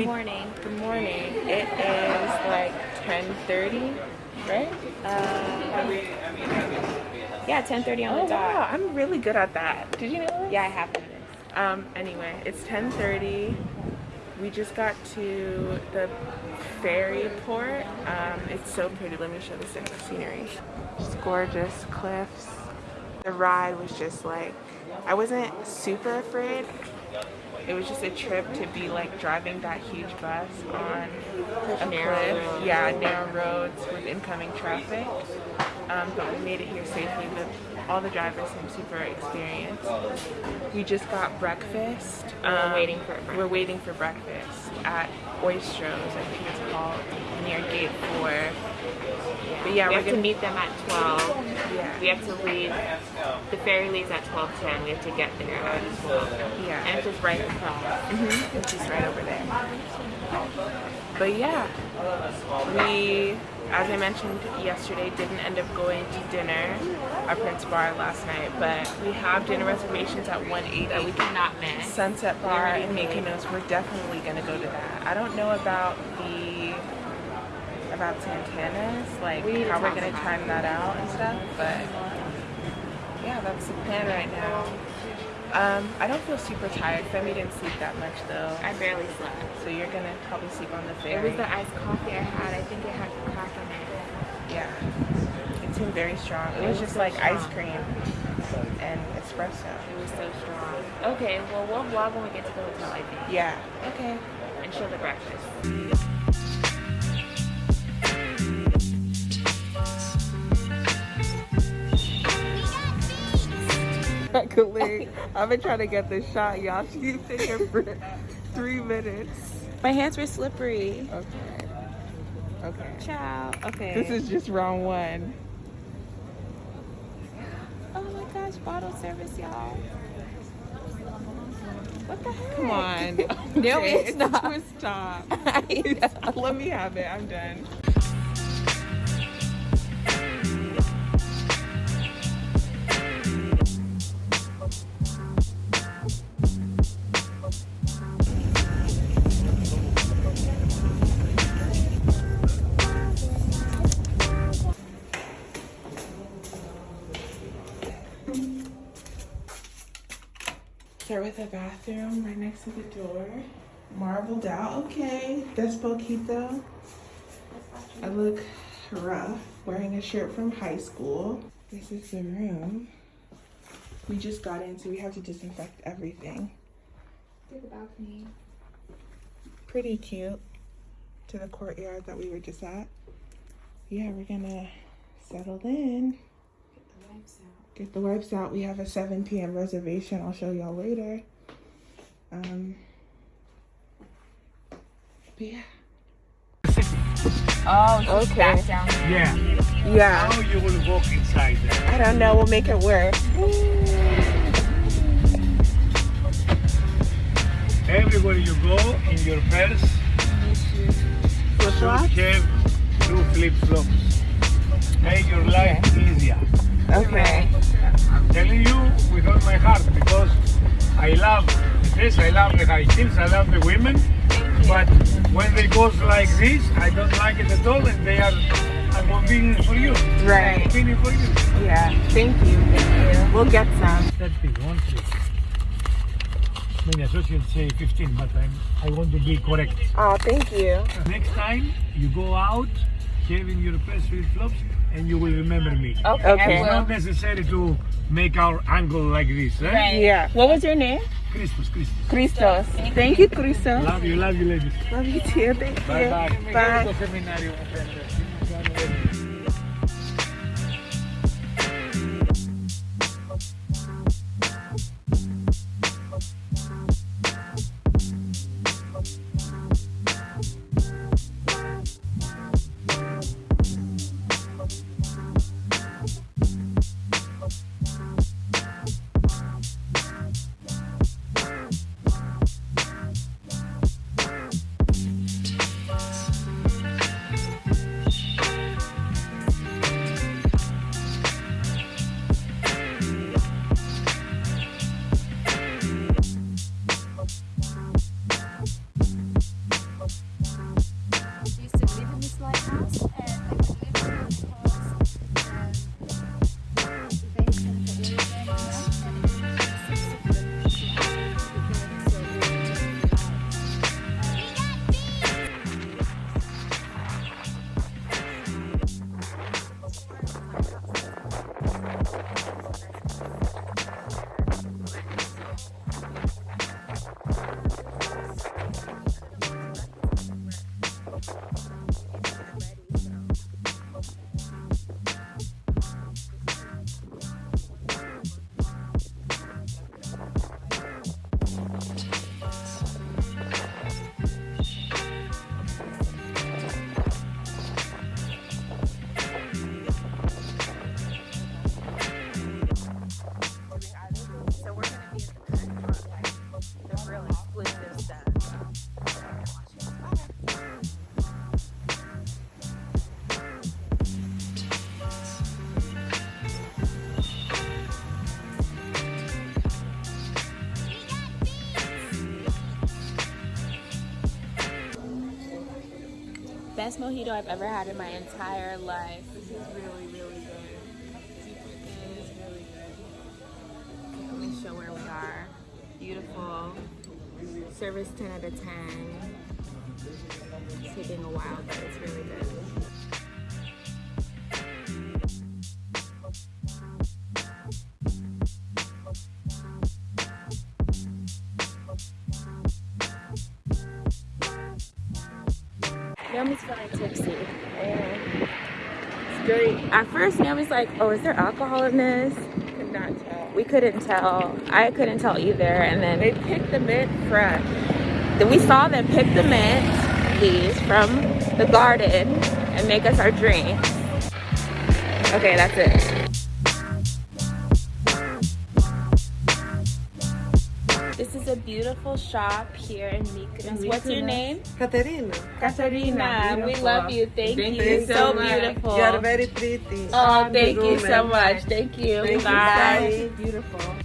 We- morning. Good morning. It is like 10:30, right? Uh, yeah, 10:30 on Oh the dot. wow, I'm really good at that. Did you know that? Yeah, I have this. Um. Anyway, it's 10:30. We just got to the ferry port. Um. It's so pretty. Let me show the scenery. Just gorgeous cliffs. The ride was just like, I wasn't super afraid. It was just a trip to be like driving that huge bus on a narrow. Yeah, narrow roads with incoming traffic. Um, but we made it here safely. The, all the drivers seem super experienced. We just got breakfast. Um, waiting for We're waiting for breakfast at Oystros, I think it's called, near Gate 4. But yeah, we we're have to gonna meet them at 12. Yeah. We have to leave. The ferry leaves at 12:10. We have to get there at 12. Yeah. And it's just right across. hmm It's just right over there. But yeah, we, as I mentioned yesterday, didn't end up going to dinner at Prince Bar last night, but we have dinner reservations at 180 That we cannot miss. Sunset Bar in. Mykonos. We're definitely gonna go to that. I don't know about the about Santana's, like We how we're gonna time that out and stuff, but yeah, that's the plan right now. Um, I don't feel super tired. Femi didn't sleep that much though. I barely slept. So you're gonna probably sleep on the ferry. It was the iced coffee I had. I think it had crack in it. yeah. It seemed very strong. It It was was just so like ice cream and espresso. It was so strong. Okay, well we'll vlog when we get to the hotel, I think, Yeah. Okay. and show the breakfast. I've been trying to get this shot, y'all. She's been here for three minutes. My hands were slippery. Okay. Okay. Ciao. Okay. This is just round one. Oh my gosh, bottle service, y'all. What the heck? Come on. No, Okay, it's a not. twist top. Let me have it. I'm done. Start with the bathroom right next to the door. Marbled out. Okay. Despacito. I look rough wearing a shirt from high school. This is the room. We just got in, so we have to disinfect everything. the balcony. Pretty cute to the courtyard that we were just at. Yeah, we're gonna settle in. Get the wipes out. We have a 7 p.m. reservation. I'll show y'all later. Um, but yeah. Oh, Okay. back down. Yeah. Yeah. How you will walk inside there? I don't know. We'll make it work. Everywhere you go in your purse, Flip should flops? have two flip flops. Make your life easier. Okay. I'm telling you with all my heart because I love this, I love the high heels, I love the women. But when they go like this, I don't like it at all, and they are inconvenient for you. Right. Inconvenient for you. Yeah. Thank you. Thank you. We'll get some. That big one, three. Many associates say 15, but I'm, I want to be correct. Oh, thank you. Next time you go out, having your purse flip flops, and you will remember me. Okay. Okay. It's not necessary to make our angle like this. Eh? Right. Yeah. What was your name? Christus, Christus. Christos. Thank you, Christos. Love you, love you, ladies. Love you too. Thank Bye you. bye. Bye. Best mojito I've ever had in my entire life. This is really, really good. It is really good. Let me show where we are. Beautiful. Service 10 out of 10. It's taking a while, but it's really good. Naomi's feeling tipsy. It's great. At first, Naomi's like, oh, is there alcohol in this? Could not tell. We couldn't tell. I couldn't tell either. And then They picked the mint fresh. Then we saw them pick the mint leaves from the garden and make us our drink. Okay, that's it. Beautiful shop here in Mykonos. What's your name? Katerina. Katarina. We love you. Thank, Thank you. you so so much. beautiful. You are very pretty. Oh, thank you so much. Thank you. Thank you. Bye. Bye. Beautiful.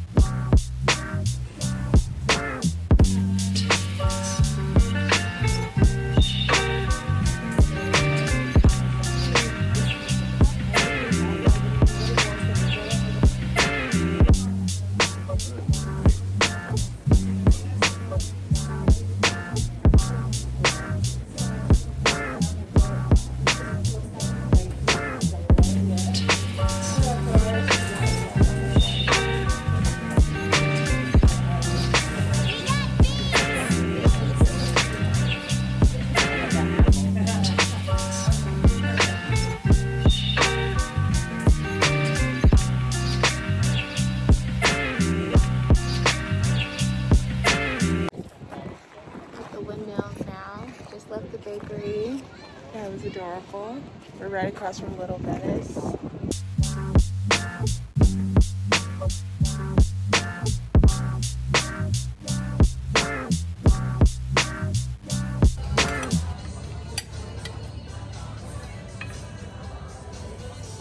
From Little Venice.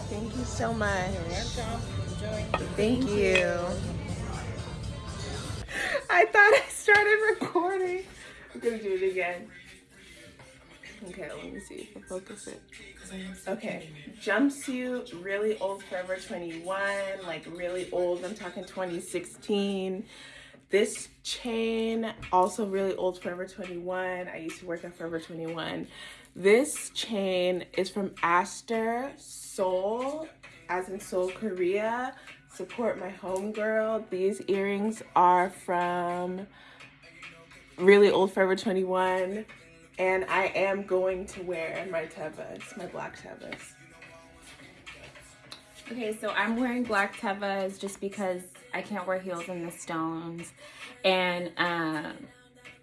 Thank you so much. Thank you. I thought I started recording. I'm gonna do it again. Okay, let me see if I focus it. Okay, jumpsuit, really old Forever 21, like really old. I'm talking 2016. This chain, also really old Forever 21. I used to work at Forever 21. This chain is from Aster Seoul, as in Seoul, Korea. Support my homegirl. These earrings are from really old Forever 21 and I am going to wear my Tevas, my black Tevas. Okay, so I'm wearing black tevas just because I can't wear heels in the stones. And um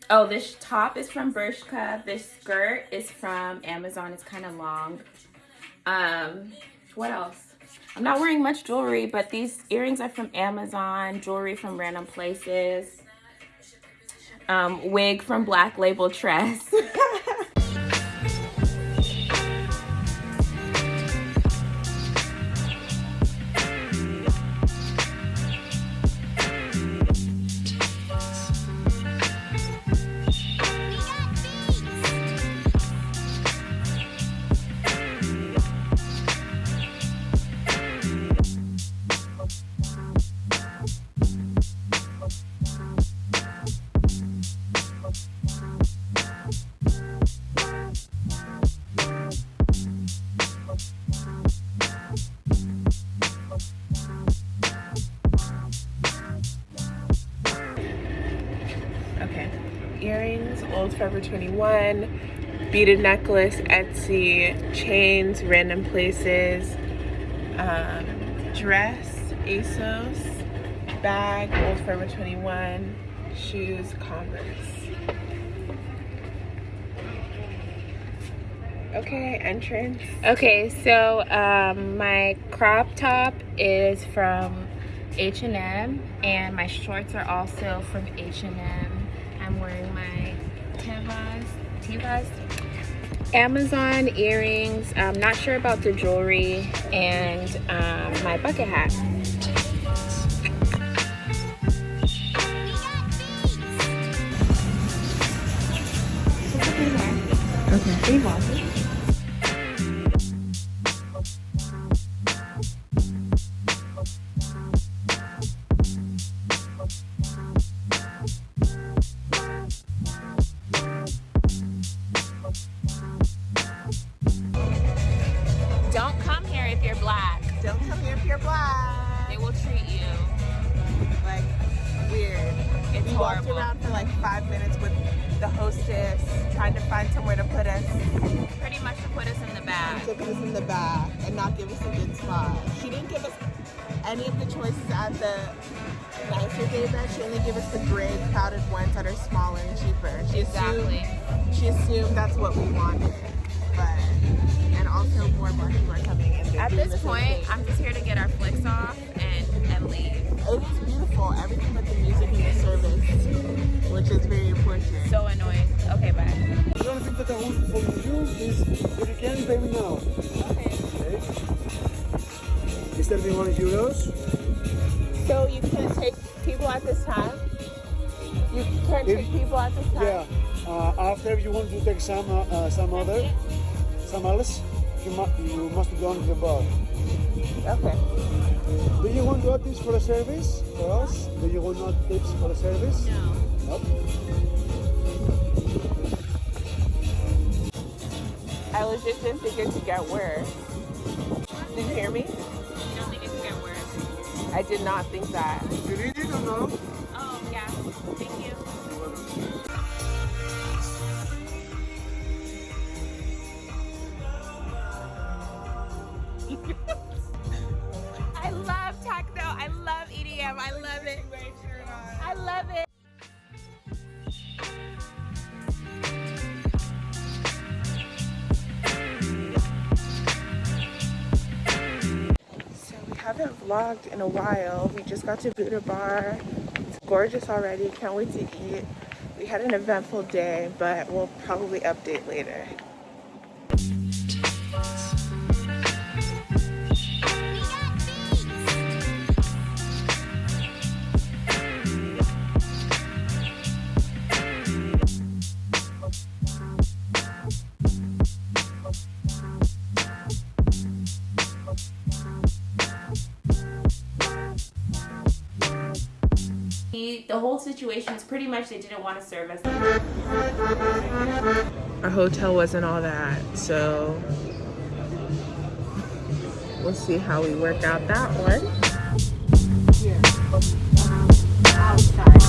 oh, this top is from Bershka. This skirt is from Amazon. It's kind of long. Um, what else? I'm not wearing much jewelry, but these earrings are from Amazon. Jewelry from random places. Um, wig from Black Label Tress. Old Forever 21, beaded necklace, Etsy, chains, random places, um, dress, ASOS, bag, Old Forever 21, shoes, Converse. Okay, entrance. Okay, so um, my crop top is from H&M and my shorts are also from H&M. I'm wearing my Tevas Amazon earrings. I'm not sure about the jewelry and um, my bucket hat. if you're black. Don't come here if you're black. They will treat you like weird. It's we horrible. walked around for like five minutes with the hostess trying to find somewhere to put us. Pretty much to put us in the back. To put us in the back and not give us a good spot. She didn't give us any of the choices at the nicer day bed. She only gave us the gray crowded ones that are smaller and cheaper. She exactly. Assumed, she assumed that's what we wanted. But and also more black people are coming in. At this point, I'm just here to get our flicks off and, and leave. It is beautiful. Everything but the music and the service, which is very important. So annoying. Okay, bye. The only thing that I want for you is if you can pay me now. Okay. Okay? Is that 100 euros? So you can't take people at this time? You can't If- take people at this time? Yeah. Uh, after you want to take some uh, uh, some other, some else, you, mu- you must go to the bar. Okay. Do you want to add this for a service for us? Do you want not tips for a service? No. Nope. I legit didn't think it could get worse. Did you hear me? You don't think it could get worse? I did not think that. You need it or no? Vlogged in a while. We just got to Buddha Bar. It's gorgeous already. Can't wait to eat. We had an eventful day, but we'll probably update later. The the whole situation is pretty much they didn't want to serve us. Our hotel wasn't all that, so we'll see how we work out that one.